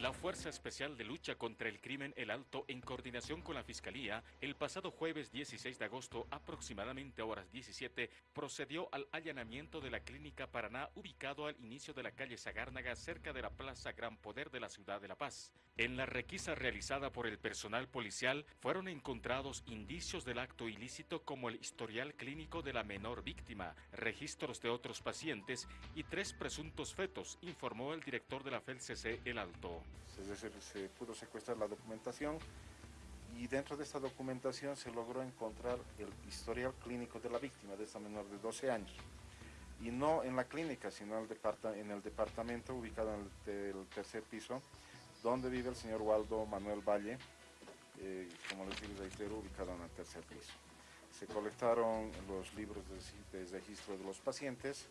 La Fuerza Especial de Lucha contra el Crimen El Alto, en coordinación con la Fiscalía, el pasado jueves 16 de agosto, aproximadamente a horas 17, procedió al allanamiento de la Clínica Paraná, ubicado al inicio de la calle Sagárnaga, cerca de la Plaza Gran Poder de la ciudad de La Paz. En la requisa realizada por el personal policial, fueron encontrados indicios del acto ilícito como el historial clínico de la menor víctima, registros de otros pacientes y tres presuntos fetos, informó el director de la FELCC El Alto. Es decir, se pudo secuestrar la documentación y dentro de esta documentación se logró encontrar el historial clínico de la víctima, de esta menor de 12 años. Y no en la clínica, sino en el departamento ubicado en el, tercer piso, donde vive el señor Waldo Manuel Valle, eh, como les digo, reitero, ubicado en el tercer piso. Se colectaron los libros de, de registro de los pacientes,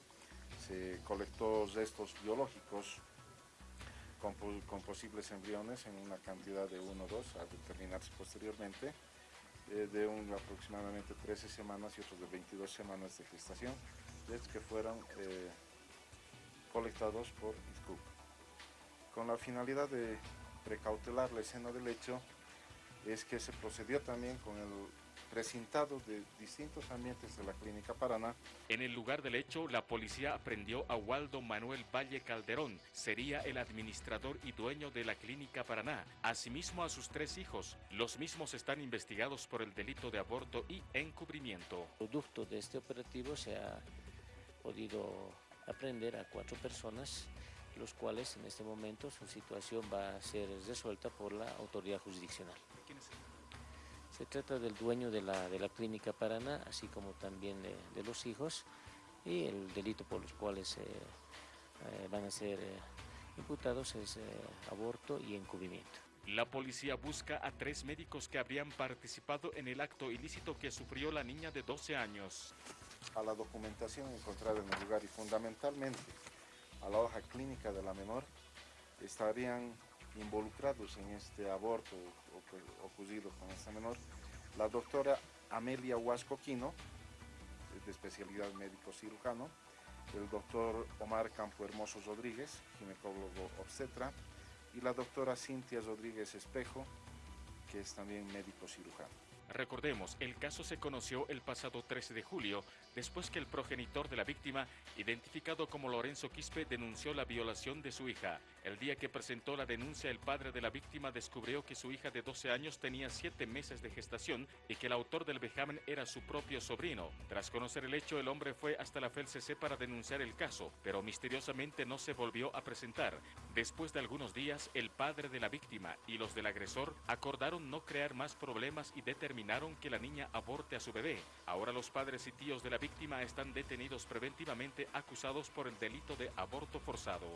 se colectó restos biológicos con, posibles embriones en una cantidad de 1 o 2 a determinarse posteriormente, eh, de un, aproximadamente 13 semanas y otros de 22 semanas de gestación, que fueron eh, colectados por ISCUP. Con la finalidad de precautelar la escena del hecho, es que se procedió también con el precintado de distintos ambientes de la Clínica Paraná. En el lugar del hecho, la policía aprendió a Waldo Manuel Valle Calderón, sería el administrador y dueño de la Clínica Paraná, asimismo a sus tres hijos. Los mismos están investigados por el delito de aborto y encubrimiento. Producto de este operativo se ha podido aprender a cuatro personas los cuales en este momento su situación va a ser resuelta por la autoridad jurisdiccional. ¿Quiénes se trata del dueño de la, de la clínica Paraná, así como también de, los hijos y el delito por los cuales eh, eh, van a ser eh, imputados es aborto y encubrimiento. La policía busca a tres médicos que habrían participado en el acto ilícito que sufrió la niña de 12 años. A la documentación encontrada en el lugar y fundamentalmente a la hoja clínica de la menor estarían involucrados en este aborto ocurrido con esta menor, la doctora Amelia Huasco Quino, de especialidad médico cirujano, el doctor Omar Campo Hermoso Rodríguez, ginecólogo obstetra, y la doctora Cintia Rodríguez Espejo, que es también médico cirujano. Recordemos, el caso se conoció el pasado 13 de julio, después que el progenitor de la víctima, identificado como Lorenzo Quispe, denunció la violación de su hija. El día que presentó la denuncia, el padre de la víctima descubrió que su hija de 12 años tenía 7 meses de gestación y que el autor del vejamen era su propio sobrino. Tras conocer el hecho, el hombre fue hasta la FELCC para denunciar el caso, pero misteriosamente no se volvió a presentar. Después de algunos días, el padre de la víctima y los del agresor acordaron no crear más problemas y determinar que la niña aborte a su bebé. Ahora los padres y tíos de la víctima están detenidos preventivamente acusados por el delito de aborto forzado.